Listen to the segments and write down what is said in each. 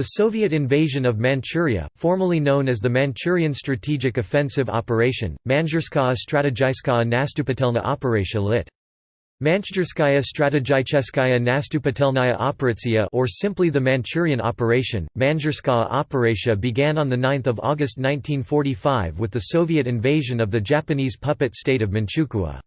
The Soviet invasion of Manchuria, formerly known as the Manchurian Strategic Offensive Operation, Manjurskaya Strategическая Наступательная Operation lit. Manchjurskaya Strategicheskaya Nastupatelnaya Operatsiya or simply the Manchurian Operation, Manjurskaya Operatia began on 9 August 1945 with the Soviet invasion of the Japanese puppet state of Manchukuo.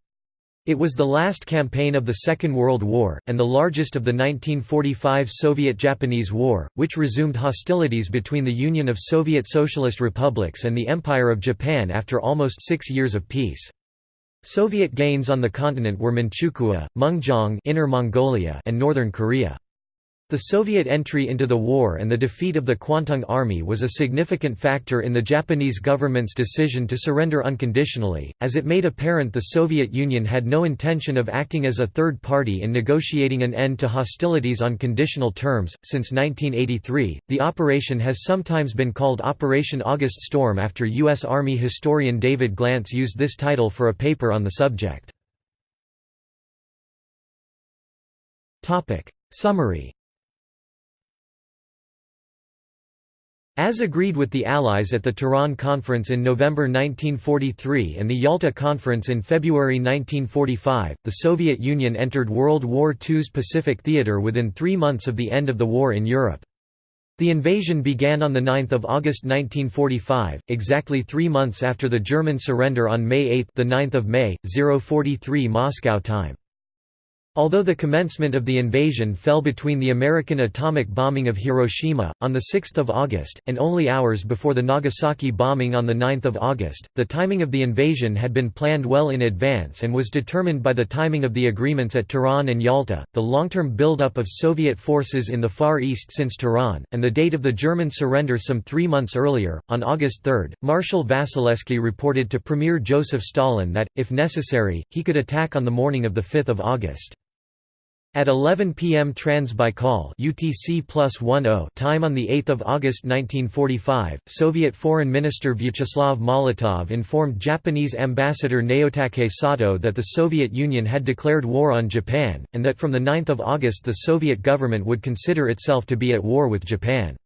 It was the last campaign of the Second World War, and the largest of the 1945 Soviet–Japanese War, which resumed hostilities between the Union of Soviet Socialist Republics and the Empire of Japan after almost six years of peace. Soviet gains on the continent were Manchukuo, Mengjiang Inner Mongolia and Northern Korea. The Soviet entry into the war and the defeat of the Kwantung Army was a significant factor in the Japanese government's decision to surrender unconditionally, as it made apparent the Soviet Union had no intention of acting as a third party in negotiating an end to hostilities on conditional terms. Since 1983, the operation has sometimes been called Operation August Storm after U.S. Army historian David Glantz used this title for a paper on the subject. Summary As agreed with the Allies at the Tehran Conference in November 1943 and the Yalta Conference in February 1945, the Soviet Union entered World War II's Pacific Theater within three months of the end of the war in Europe. The invasion began on 9 August 1945, exactly three months after the German surrender on May 8 the 9th of May, 043 Moscow time. Although the commencement of the invasion fell between the American atomic bombing of Hiroshima, on 6 August, and only hours before the Nagasaki bombing on 9 August, the timing of the invasion had been planned well in advance and was determined by the timing of the agreements at Tehran and Yalta, the long-term buildup of Soviet forces in the Far East since Tehran, and the date of the German surrender some three months earlier. On August 3, Marshal Vasilevsky reported to Premier Joseph Stalin that, if necessary, he could attack on the morning of 5 August. At 11 p.m. Trans-Baikal UTC time on 8 August 1945, Soviet Foreign Minister Vyacheslav Molotov informed Japanese Ambassador Naotake Sato that the Soviet Union had declared war on Japan, and that from 9 August the Soviet government would consider itself to be at war with Japan.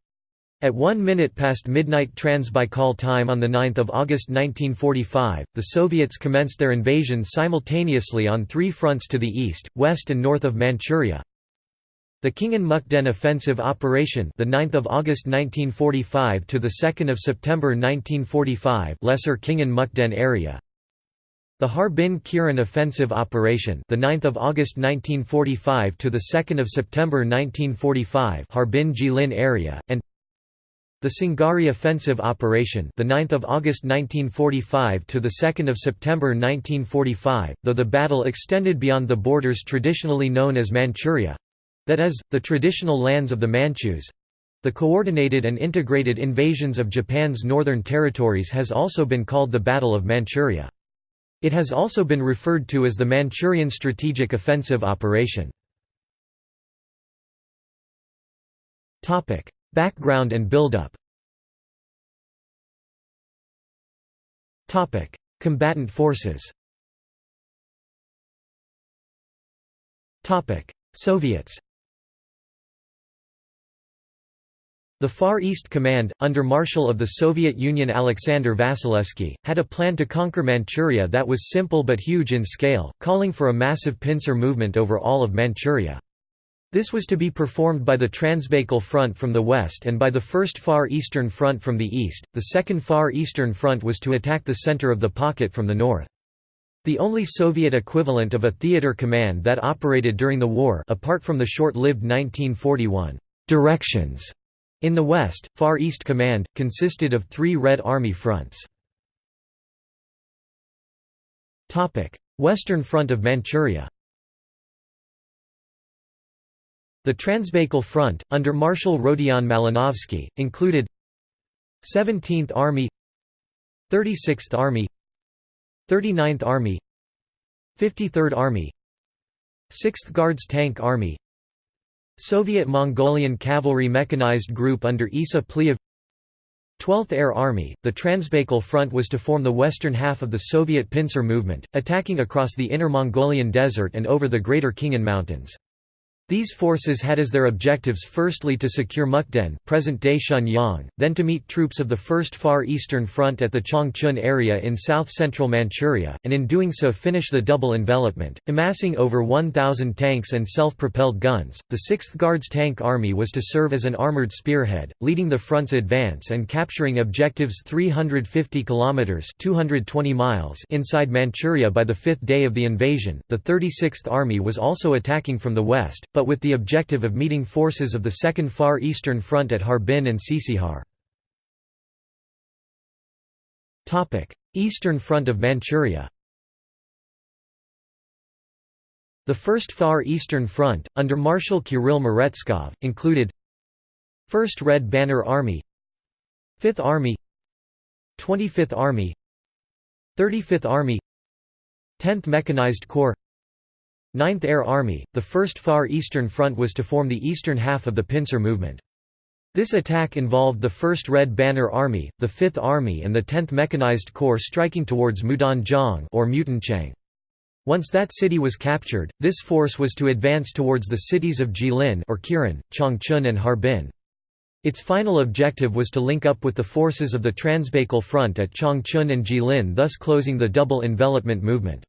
At 1 minute past midnight Trans-Baikal time on 9 August 1945, the Soviets commenced their invasion simultaneously on three fronts to the east, west and north of Manchuria. The Khingan Mukden offensive operation, the 9th of August 1945 to the 2nd of September 1945, Lesser Khingan Mukden area. The Harbin-Kirin offensive operation, the 9th of August 1945 to the 2nd of September 1945, Harbin-Jilin area, and the Sungari offensive operation, the 9th of August 1945 to the 2nd of September 1945, though the battle extended beyond the borders traditionally known as Manchuria, that is, the traditional lands of the Manchus. The coordinated and integrated invasions of Japan's northern territories has also been called the Battle of Manchuria. It has also been referred to as the Manchurian Strategic Offensive Operation. Background and buildup. Combatant forces. Soviets. The Far East Command, under Marshal of the Soviet Union Alexander Vasilevsky, had a plan to conquer Manchuria that was simple but huge in scale, calling for a massive pincer movement over all of Manchuria. This was to be performed by the Transbaikal Front from the west and by the First Far Eastern Front from the east, the Second Far Eastern Front was to attack the center of the pocket from the north. The only Soviet equivalent of a theater command that operated during the war apart from the short-lived 1941 «directions» in the west, Far East Command, consisted of three Red Army fronts. Topic: Western Front of Manchuria The Transbaikal Front, under Marshal Rodion Malinovsky, included 17th Army 36th Army 39th Army 53rd Army 6th Guards Tank Army Soviet Mongolian Cavalry Mechanized Group under Isa Pliev 12th Air Army, the Transbaikal Front was to form the western half of the Soviet pincer movement, attacking across the Inner Mongolian Desert and over the Greater Khingan Mountains. These forces had as their objectives firstly to secure Mukden present-day Shenyang, then to meet troops of the First Far Eastern Front at the Changchun area in south-central Manchuria, and in doing so finish the double envelopment, amassing over 1,000 tanks and self-propelled guns. The 6th Guards Tank Army was to serve as an armored spearhead, leading the front's advance and capturing objectives 350 kilometers (220 miles) inside Manchuria by the fifth day of the invasion. The 36th Army was also attacking from the west but with the objective of meeting forces of the Second Far Eastern Front at Harbin and Tsitsihar. Eastern Front of Manchuria The First Far Eastern Front, under Marshal Kirill Meretskov, included 1st Red Banner Army 5th Army 25th Army 35th Army 10th Mechanized Corps 9th Air Army, the First Far Eastern Front was to form the eastern half of the pincer movement. This attack involved the 1st Red Banner Army, the 5th Army and the 10th Mechanized Corps striking towards Mudanjiang or Mutanchang. Once that city was captured, this force was to advance towards the cities of Jilin or Kirin, Changchun and Harbin. Its final objective was to link up with the forces of the Transbaikal Front at Changchun and Jilin thus closing the double envelopment movement.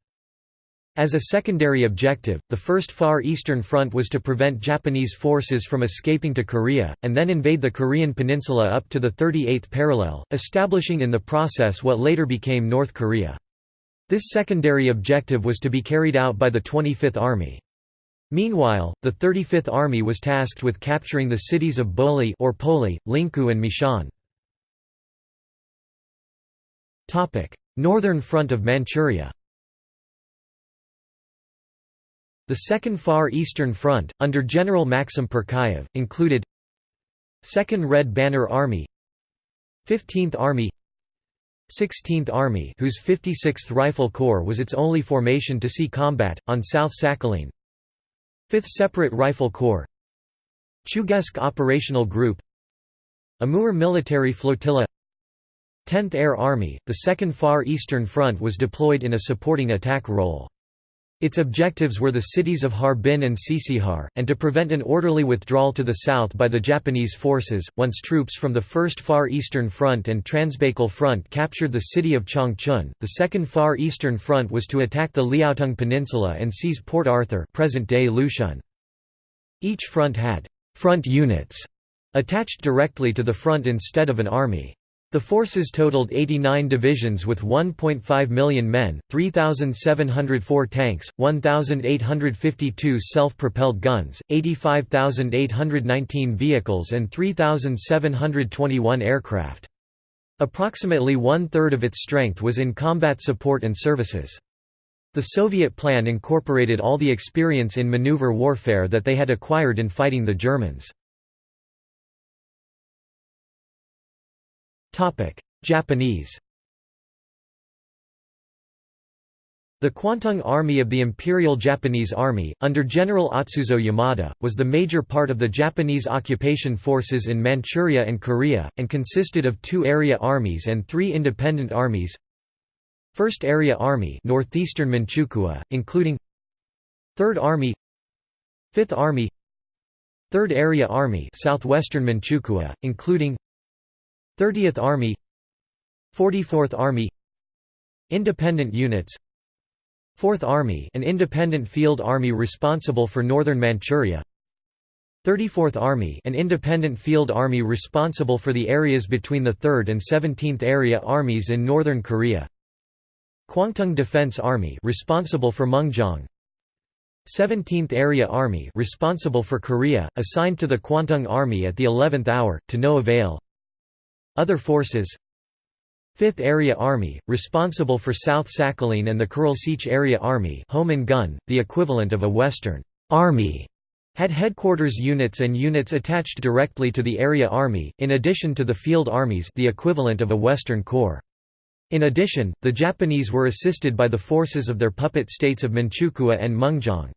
As a secondary objective, the First Far Eastern Front was to prevent Japanese forces from escaping to Korea, and then invade the Korean peninsula up to the 38th parallel, establishing in the process what later became North Korea. This secondary objective was to be carried out by the 25th Army. Meanwhile, the 35th Army was tasked with capturing the cities of Boli or Poli, Lingkou and Mishan. Northern Front of Manchuria The Second Far Eastern Front, under General Maxim Purkayev, included 2nd Red Banner Army 15th Army 16th Army whose 56th Rifle Corps was its only formation to see combat, on South Sakhalin 5th Separate Rifle Corps Chugach Operational Group Amur Military Flotilla 10th Air Army, the Second Far Eastern Front was deployed in a supporting attack role. Its objectives were the cities of Harbin and Tsitsihar, and to prevent an orderly withdrawal to the south by the Japanese forces. Once troops from the First Far Eastern Front and Transbaikal Front captured the city of Changchun, the Second Far Eastern Front was to attack the Liaotung Peninsula and seize Port Arthur, present-day Lushun. Each front had front units attached directly to the front instead of an army. The forces totaled 89 divisions with 1.5 million men, 3,704 tanks, 1,852 self-propelled guns, 85,819 vehicles and 3,721 aircraft. Approximately one-third of its strength was in combat support and services. The Soviet plan incorporated all the experience in maneuver warfare that they had acquired in fighting the Germans. Japanese The Kwantung Army of the Imperial Japanese Army, under General Atsuzo Yamada, was the major part of the Japanese occupation forces in Manchuria and Korea, and consisted of two area armies and three independent armies. First Area Army Northeastern Manchukuo, including Third Army Fifth Army Third Area Army Southwestern Manchukuo, including 30th Army 44th Army Independent units 4th Army an independent field army responsible for northern Manchuria 34th Army an independent field army responsible for the areas between the 3rd and 17th Area Armies in northern Korea Kwantung Defense Army responsible for Mengjiang 17th Area Army responsible for Korea, assigned to the Kwantung Army at the 11th hour, to no avail other forces 5th Area Army, responsible for South Sakhalin and the Kuril Sich Area Army home and gun, the equivalent of a Western Army, had headquarters units and units attached directly to the Area Army, in addition to the Field Armies the equivalent of a Western Corps. In addition, the Japanese were assisted by the forces of their puppet states of Manchukuo and Mengjiang.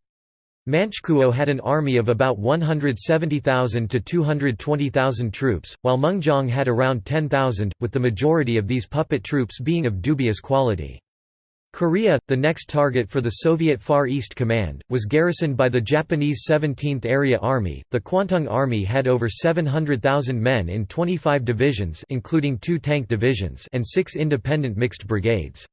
Manchukuo had an army of about 170,000 to 220,000 troops, while Mengjiang had around 10,000, with the majority of these puppet troops being of dubious quality. Korea, the next target for the Soviet Far East Command, was garrisoned by the Japanese 17th Area Army. The Kwantung Army had over 700,000 men in 25 divisions, including two tank divisions, and six independent mixed brigades.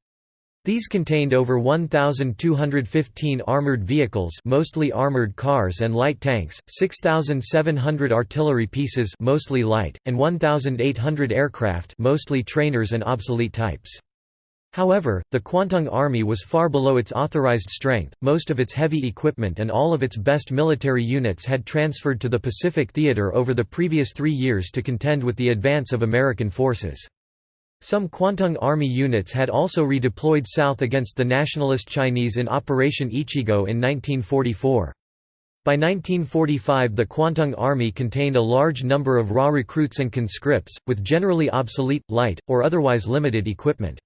These contained over 1,215 armored vehicles mostly armored cars and light tanks, 6,700 artillery pieces mostly light, and 1,800 aircraft mostly trainers and obsolete types. However, the Kwantung Army was far below its authorized strength, most of its heavy equipment and all of its best military units had transferred to the Pacific Theater over the previous three years to contend with the advance of American forces. Some Kwantung Army units had also redeployed south against the nationalist Chinese in Operation Ichigo in 1944. By 1945 the Kwantung Army contained a large number of raw recruits and conscripts, with generally obsolete, light, or otherwise limited equipment.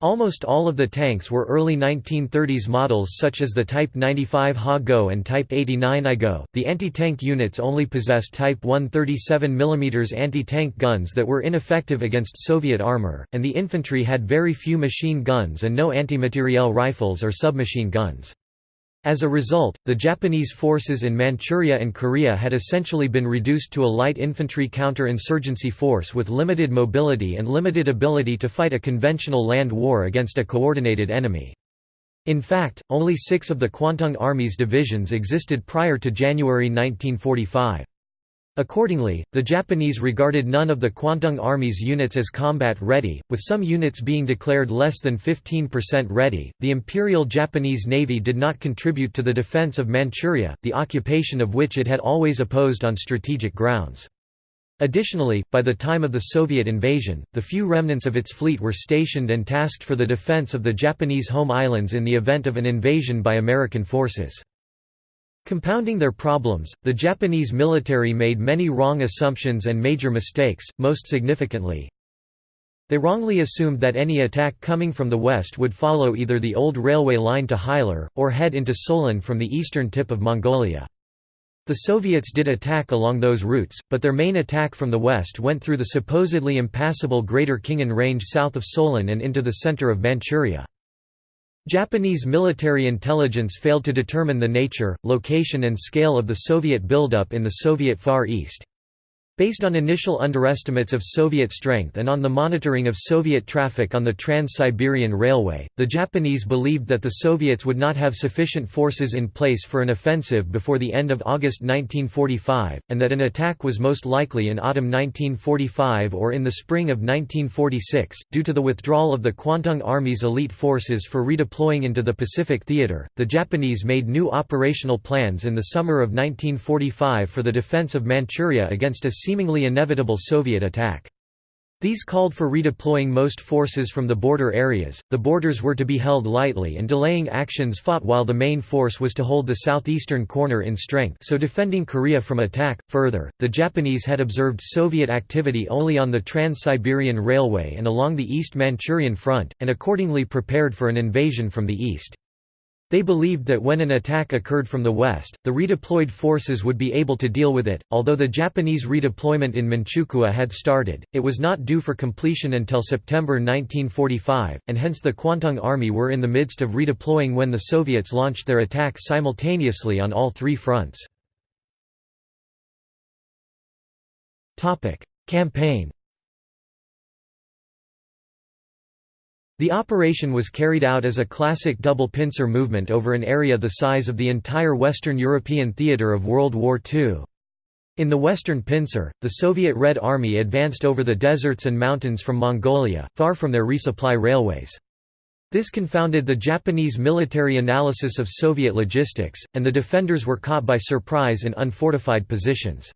Almost all of the tanks were early 1930s models such as the Type 95 Ha-Go and Type 89 I-Go. The anti-tank units only possessed Type 137 mm anti-tank guns that were ineffective against Soviet armor, and the infantry had very few machine guns and no anti-materiel rifles or submachine guns. As a result, the Japanese forces in Manchuria and Korea had essentially been reduced to a light infantry counter-insurgency force with limited mobility and limited ability to fight a conventional land war against a coordinated enemy. In fact, only six of the Kwantung Army's divisions existed prior to January 1945. Accordingly, the Japanese regarded none of the Kwantung Army's units as combat ready, with some units being declared less than 15% ready. The Imperial Japanese Navy did not contribute to the defense of Manchuria, the occupation of which it had always opposed on strategic grounds. Additionally, by the time of the Soviet invasion, the few remnants of its fleet were stationed and tasked for the defense of the Japanese home islands in the event of an invasion by American forces. Compounding their problems, the Japanese military made many wrong assumptions and major mistakes, most significantly, they wrongly assumed that any attack coming from the west would follow either the old railway line to Hailar, or head into Solun from the eastern tip of Mongolia. The Soviets did attack along those routes, but their main attack from the west went through the supposedly impassable Greater Khingan Range south of Solun and into the center of Manchuria. Japanese military intelligence failed to determine the nature, location and scale of the Soviet buildup in the Soviet Far East. Based on initial underestimates of Soviet strength and on the monitoring of Soviet traffic on the Trans-Siberian Railway, the Japanese believed that the Soviets would not have sufficient forces in place for an offensive before the end of August 1945, and that an attack was most likely in autumn 1945 or in the spring of 1946. Due to the withdrawal of the Kwantung Army's elite forces for redeploying into the Pacific Theater, the Japanese made new operational plans in the summer of 1945 for the defense of Manchuria against a seemingly inevitable Soviet attack. These called for redeploying most forces from the border areas, the borders were to be held lightly and delaying actions fought while the main force was to hold the southeastern corner in strength so defending Korea from attack. Further, the Japanese had observed Soviet activity only on the Trans-Siberian Railway and along the East Manchurian front, and accordingly prepared for an invasion from the east. They believed that when an attack occurred from the west, the redeployed forces would be able to deal with it. Although the Japanese redeployment in Manchukuo had started, it was not due for completion until September 1945, and hence the Kwantung Army were in the midst of redeploying when the Soviets launched their attack simultaneously on all three fronts. Campaign The operation was carried out as a classic double pincer movement over an area the size of the entire Western European theatre of World War II. In the western pincer, the Soviet Red Army advanced over the deserts and mountains from Mongolia, far from their resupply railways. This confounded the Japanese military analysis of Soviet logistics, and the defenders were caught by surprise in unfortified positions.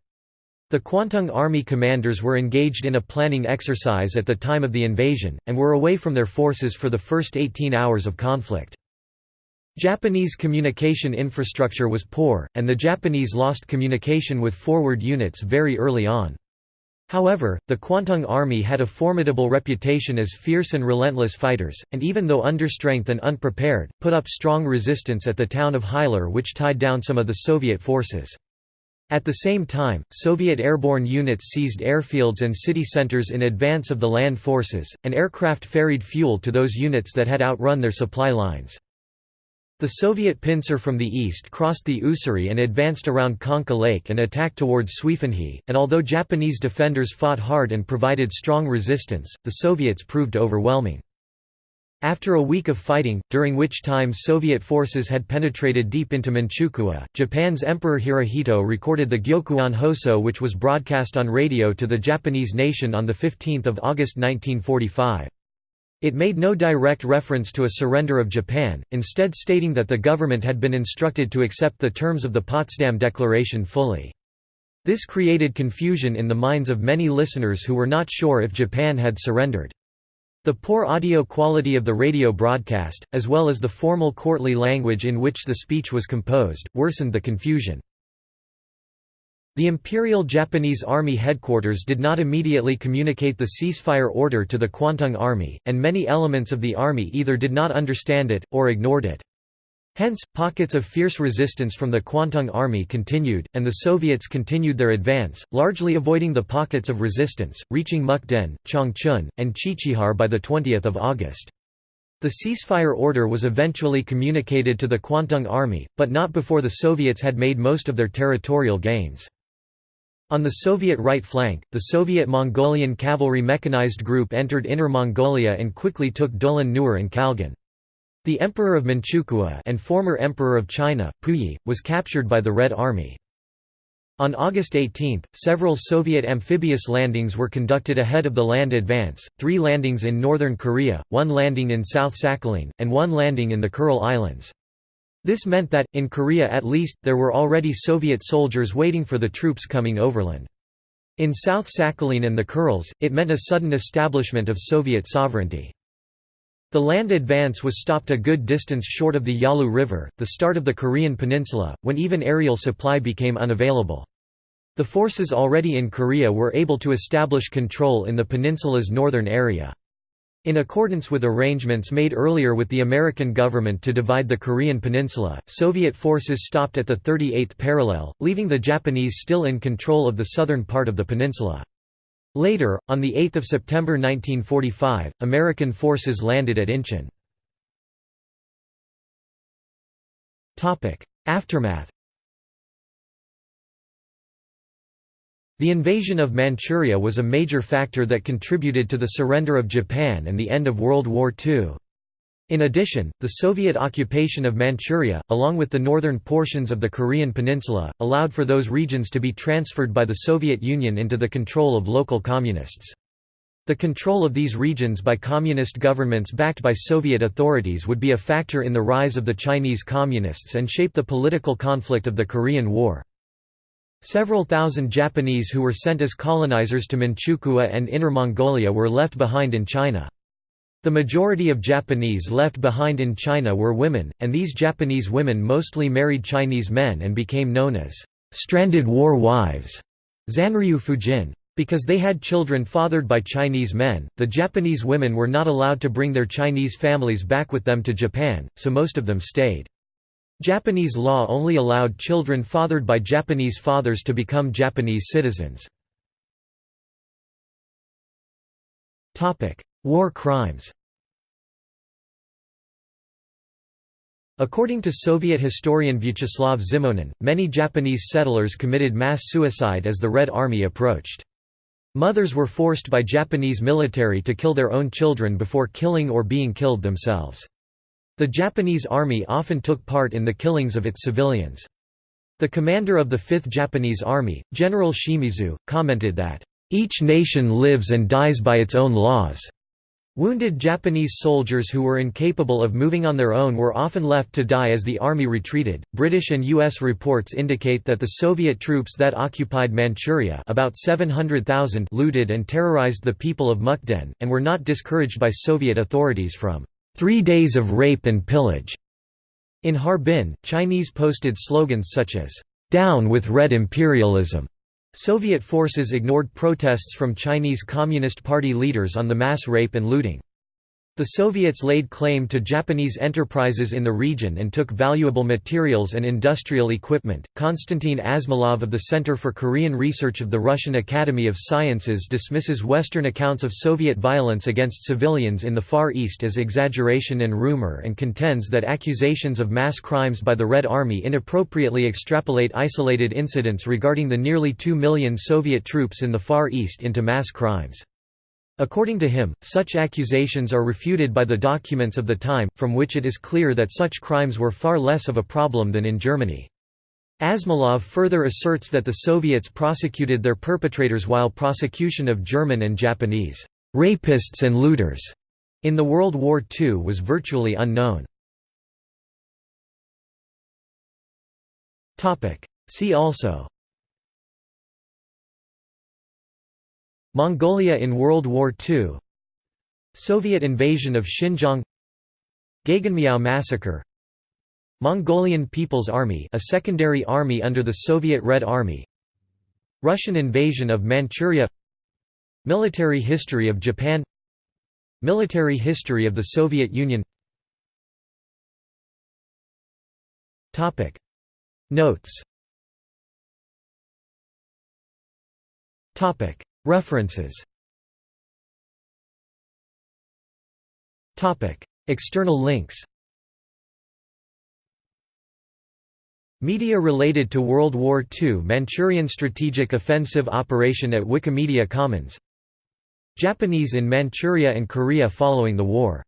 The Kwantung Army commanders were engaged in a planning exercise at the time of the invasion, and were away from their forces for the first 18 hours of conflict. Japanese communication infrastructure was poor, and the Japanese lost communication with forward units very early on. However, the Kwantung Army had a formidable reputation as fierce and relentless fighters, and even though understrength and unprepared, put up strong resistance at the town of Hailar which tied down some of the Soviet forces. At the same time, Soviet airborne units seized airfields and city centers in advance of the land forces, and aircraft ferried fuel to those units that had outrun their supply lines. The Soviet pincer from the east crossed the Ussuri and advanced around Khanka Lake and attacked towards Suifenhe, and although Japanese defenders fought hard and provided strong resistance, the Soviets proved overwhelming. After a week of fighting, during which time Soviet forces had penetrated deep into Manchukuo, Japan's Emperor Hirohito recorded the Gyokuon Hoso which was broadcast on radio to the Japanese nation on 15 August 1945. It made no direct reference to a surrender of Japan, instead stating that the government had been instructed to accept the terms of the Potsdam Declaration fully. This created confusion in the minds of many listeners who were not sure if Japan had surrendered. The poor audio quality of the radio broadcast, as well as the formal courtly language in which the speech was composed, worsened the confusion. The Imperial Japanese Army headquarters did not immediately communicate the ceasefire order to the Kwantung Army, and many elements of the army either did not understand it, or ignored it. Hence, pockets of fierce resistance from the Kwantung Army continued, and the Soviets continued their advance, largely avoiding the pockets of resistance, reaching Mukden, Changchun, and Chichihar by 20 August. The ceasefire order was eventually communicated to the Kwantung Army, but not before the Soviets had made most of their territorial gains. On the Soviet right flank, the Soviet Mongolian Cavalry Mechanized Group entered Inner Mongolia and quickly took Dolan Nur and Khalgan. The Emperor of Manchukuo and former Emperor of China, Puyi, was captured by the Red Army. On August 18, several Soviet amphibious landings were conducted ahead of the land advance, three landings in northern Korea, one landing in South Sakhalin, and one landing in the Kuril Islands. This meant that, in Korea at least, there were already Soviet soldiers waiting for the troops coming overland. In South Sakhalin and the Kurils, it meant a sudden establishment of Soviet sovereignty. The land advance was stopped a good distance short of the Yalu River, the start of the Korean peninsula, when even aerial supply became unavailable. The forces already in Korea were able to establish control in the peninsula's northern area. In accordance with arrangements made earlier with the American government to divide the Korean peninsula, Soviet forces stopped at the 38th parallel, leaving the Japanese still in control of the southern part of the peninsula. Later, on 8 September 1945, American forces landed at Incheon. Aftermath The invasion of Manchuria was a major factor that contributed to the surrender of Japan and the end of World War II. In addition, the Soviet occupation of Manchuria, along with the northern portions of the Korean peninsula, allowed for those regions to be transferred by the Soviet Union into the control of local communists. The control of these regions by communist governments backed by Soviet authorities would be a factor in the rise of the Chinese Communists and shape the political conflict of the Korean War. Several thousand Japanese who were sent as colonizers to Manchukuo and Inner Mongolia were left behind in China. The majority of Japanese left behind in China were women, and these Japanese women mostly married Chinese men and became known as stranded war wives. Because they had children fathered by Chinese men, the Japanese women were not allowed to bring their Chinese families back with them to Japan, so most of them stayed. Japanese law only allowed children fathered by Japanese fathers to become Japanese citizens. War crimes According to Soviet historian Vyacheslav Zimonin, many Japanese settlers committed mass suicide as the Red Army approached. Mothers were forced by Japanese military to kill their own children before killing or being killed themselves. The Japanese Army often took part in the killings of its civilians. The commander of the 5th Japanese Army, General Shimizu, commented that, "...each nation lives and dies by its own laws." Wounded Japanese soldiers who were incapable of moving on their own were often left to die as the army retreated. British and US reports indicate that the Soviet troops that occupied Manchuria, about 700,000, looted and terrorized the people of Mukden and were not discouraged by Soviet authorities from three days of rape and pillage. In Harbin, Chinese posted slogans such as, Down with Red Imperialism, Soviet forces ignored protests from Chinese Communist Party leaders on the mass rape and looting. The Soviets laid claim to Japanese enterprises in the region and took valuable materials and industrial equipment. Konstantin Asmolov of the Center for Korean Research of the Russian Academy of Sciences dismisses Western accounts of Soviet violence against civilians in the Far East as exaggeration and rumor and contends that accusations of mass crimes by the Red Army inappropriately extrapolate isolated incidents regarding the nearly 2 million Soviet troops in the Far East into mass crimes. According to him, such accusations are refuted by the documents of the time, from which it is clear that such crimes were far less of a problem than in Germany. Asmolov further asserts that the Soviets prosecuted their perpetrators while prosecution of German and Japanese rapists and looters in the World War II was virtually unknown. See also Mongolia in World War II Soviet invasion of Xinjiang Gegenmiao massacre Mongolian People's Army a secondary army under the Soviet Red Army Russian invasion of Manchuria Military history of Japan Military history of the Soviet Union. Topic. Notes References. External links. Media related to World War II Manchurian Strategic Offensive Operation at Wikimedia Commons. Japanese in Manchuria and Korea following the war